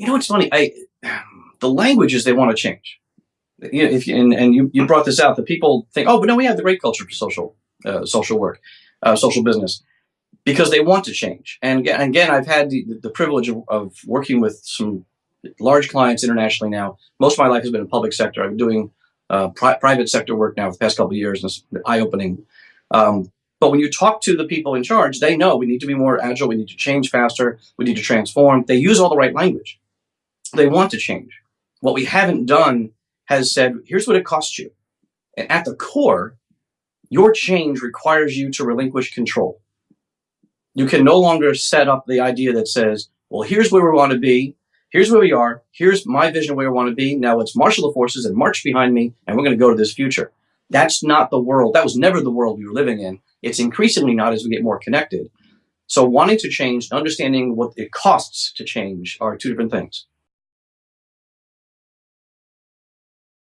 you know, it's funny. I the languages they want to change. You know, if you, and, and you, you brought this out that people think, oh, but no, we have the great culture for social uh, social work, uh, social business, because they want to change. And again, again I've had the, the privilege of, of working with some large clients internationally now. Most of my life has been in public sector. I'm doing uh, pri private sector work now for the past couple of years, and it's eye opening. Um, but when you talk to the people in charge, they know we need to be more agile, we need to change faster, we need to transform. They use all the right language. They want to change. What we haven't done has said, here's what it costs you. And at the core, your change requires you to relinquish control. You can no longer set up the idea that says, well, here's where we want to be. Here's where we are. Here's my vision of where we want to be. Now let's marshal the forces and march behind me, and we're going to go to this future. That's not the world. That was never the world we were living in. It's increasingly not as we get more connected. So wanting to change, and understanding what it costs to change are two different things.